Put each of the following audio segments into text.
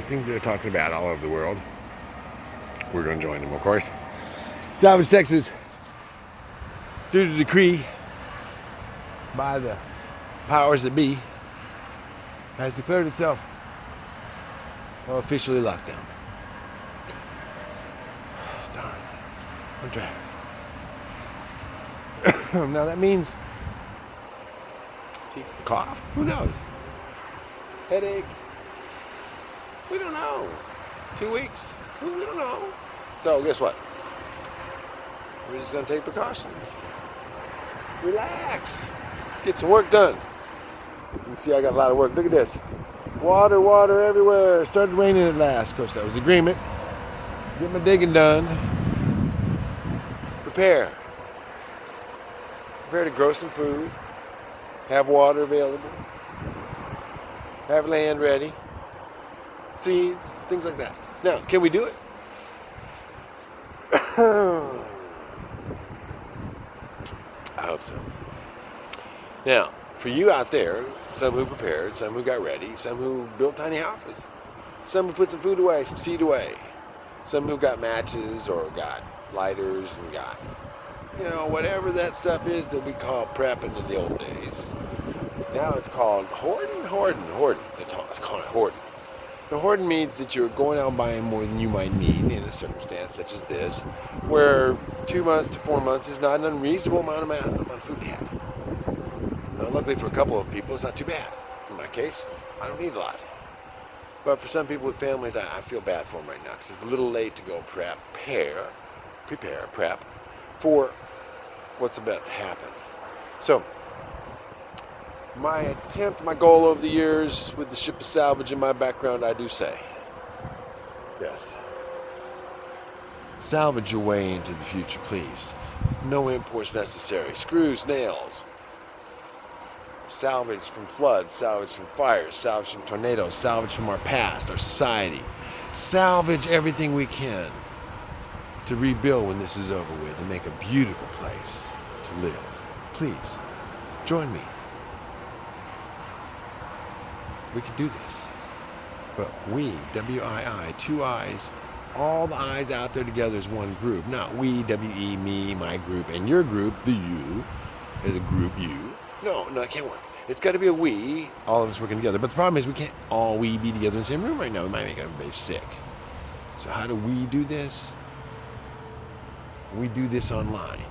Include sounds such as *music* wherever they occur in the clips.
those things they're talking about all over the world. We're going to join them, of course. Salvage Texas, due to decree by the powers that be, has declared itself officially locked down. *sighs* Darn. I'm tired. *coughs* now that means cough. Who knows? Headache. We don't know. Two weeks. We don't know. So guess what? We're just gonna take precautions. Relax. Get some work done. You see I got a lot of work. Look at this. Water, water everywhere. It started raining at last. Of course, that was agreement. Get my digging done. Prepare. Prepare to grow some food. Have water available. Have land ready. Seeds, things like that. Now, can we do it? I hope so. Now, for you out there, some who prepared, some who got ready, some who built tiny houses, some who put some food away, some seed away, some who got matches or got lighters and got, you know, whatever that stuff is that we call prepping in the old days. Now it's called hoarding, hoarding, hoarding. It's called hoarding. The hoarding means that you're going out buying more than you might need in a circumstance such as this, where two months to four months is not an unreasonable amount of, amount of food to have. Now, luckily for a couple of people, it's not too bad. In my case, I don't need a lot. But for some people with families, I, I feel bad for them right now because it's a little late to go prep, prepare, prepare, prep for what's about to happen. So, my attempt, my goal over the years with the ship of salvage in my background, I do say, yes. Salvage your way into the future, please. No imports necessary. Screws, nails. Salvage from floods, salvage from fires, salvage from tornadoes, salvage from our past, our society. Salvage everything we can to rebuild when this is over with and make a beautiful place to live. Please, join me. We can do this. But we, W-I-I, two I's, all the I's out there together is one group. Not we, W-E, me, my group, and your group, the you, is a group you. No, no, it can't work. It's got to be a we, all of us working together. But the problem is we can't all we be together in the same room right now. We might make everybody sick. So how do we do this? We do this online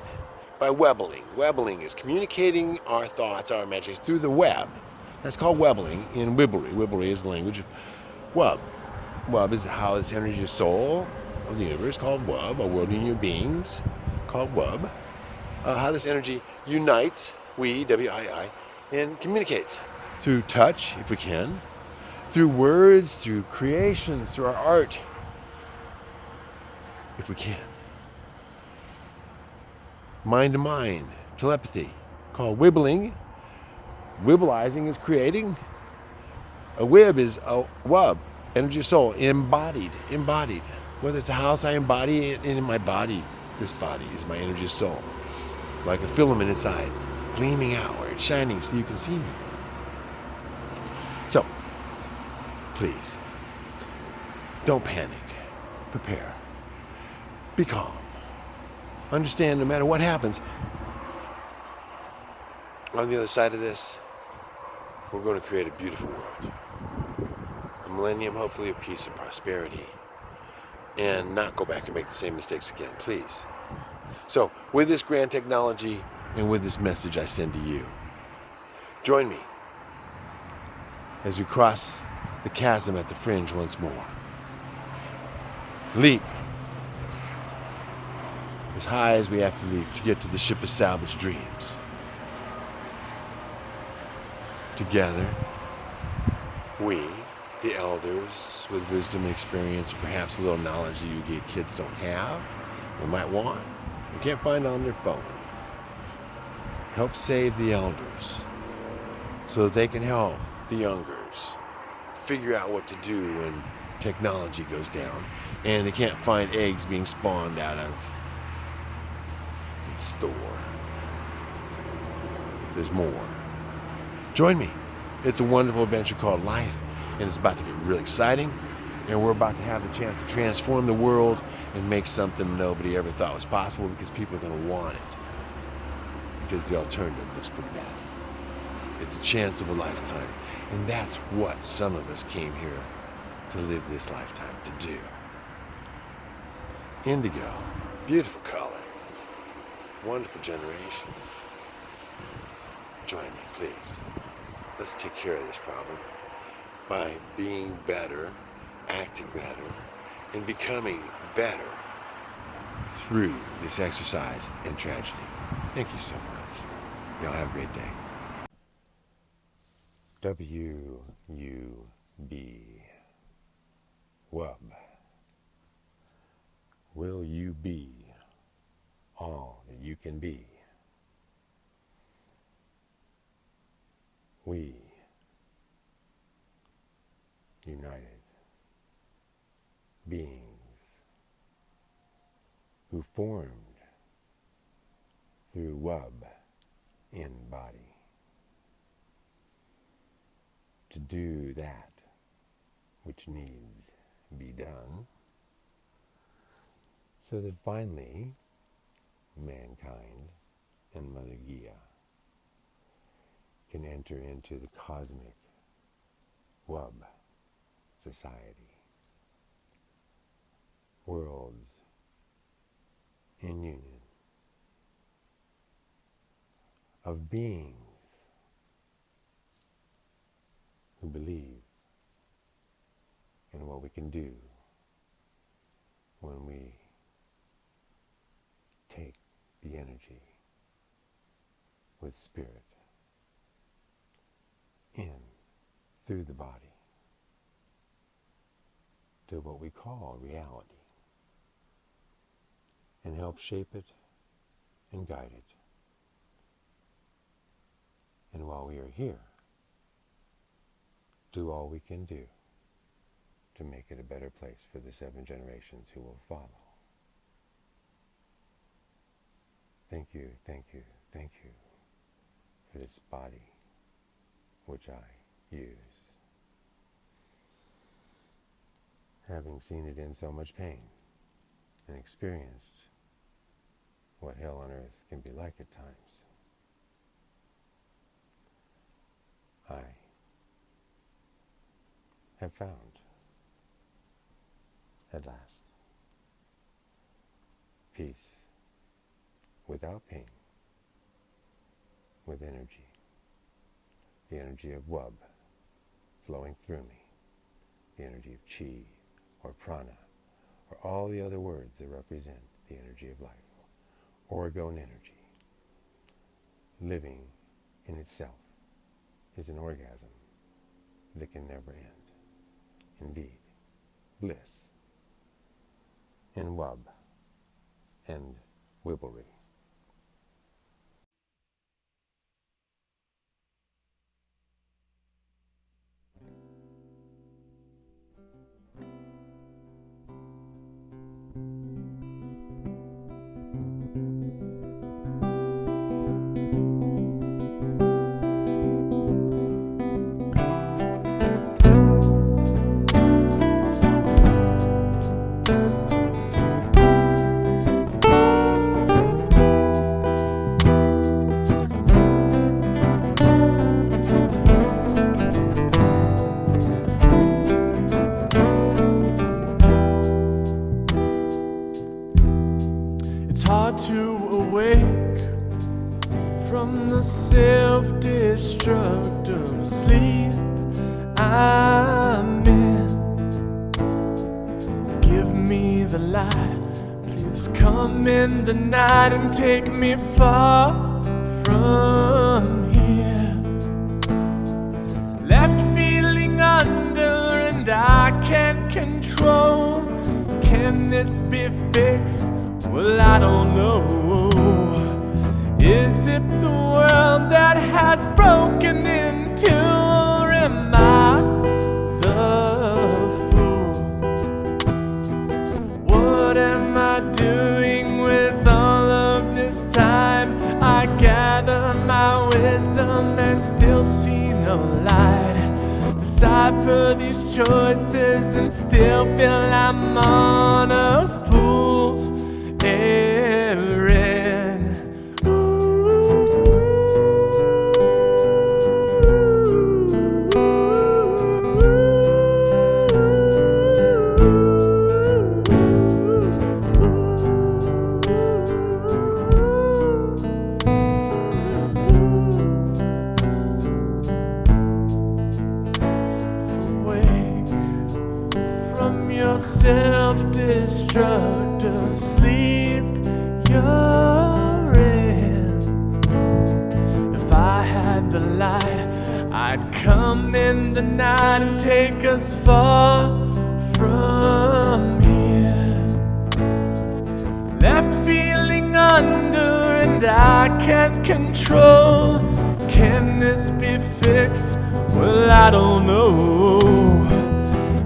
by webbling. Webbling is communicating our thoughts, our imagination through the web. That's called webbling in Wibblery. Wibblery is the language of Wub. Wub is how this energy of soul of the universe called Wub, a world union of beings called Wub. Uh, how this energy unites, we, W-I-I, and communicates through touch, if we can, through words, through creations, through our art, if we can. Mind to mind, telepathy, called wibbling, Wibbleizing is creating. A wib is a wub, energy of soul, embodied, embodied. Whether it's a house, I embody it in my body. This body is my energy of soul. Like a filament inside, gleaming outward, shining so you can see me. So, please, don't panic. Prepare. Be calm. Understand no matter what happens, on the other side of this, we're going to create a beautiful world. A millennium, hopefully, of peace and prosperity. And not go back and make the same mistakes again, please. So, with this grand technology and with this message I send to you, join me as we cross the chasm at the fringe once more. Leap as high as we have to leap to get to the ship of salvage dreams together, we, the elders, with wisdom and experience, perhaps a little knowledge that you get kids don't have or might want, and can't find on their phone, help save the elders so that they can help the youngers figure out what to do when technology goes down and they can't find eggs being spawned out of the store. There's more. Join me. It's a wonderful adventure called life, and it's about to get really exciting, And we're about to have the chance to transform the world and make something nobody ever thought was possible because people are going to want it. Because the alternative looks pretty bad. It's a chance of a lifetime. And that's what some of us came here to live this lifetime to do. Indigo, beautiful color, wonderful generation. Join me, please. Let's take care of this problem by being better, acting better, and becoming better through this exercise and tragedy. Thank you so much. Y'all have a great day. W U B. Wub. Will you be all that you can be? We, united beings who formed through Wub in body to do that which needs be done so that finally mankind and Mother Gaia can enter into the cosmic wub society worlds in union of beings who believe in what we can do when we take the energy with spirit in through the body to what we call reality and help shape it and guide it. And while we are here, do all we can do to make it a better place for the seven generations who will follow. Thank you, thank you, thank you for this body which I use. Having seen it in so much pain and experienced what hell on earth can be like at times, I have found at last peace without pain, with energy, the energy of Wub flowing through me, the energy of Chi or Prana, or all the other words that represent the energy of life, orgone energy. Living in itself is an orgasm that can never end. Indeed, bliss and wub and wibblery. In the night and take me far from here. Left feeling under and I can't control. Can this be fixed? Well, I don't know. Decipher these choices and still feel I'm on a fool's errand. Take far from here. Left feeling under and I can't control. Can this be fixed? Well, I don't know.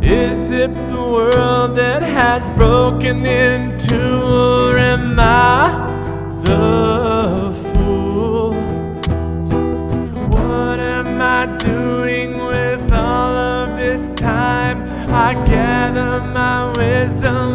Is it the world that has broken into, or am I the I gather my wisdom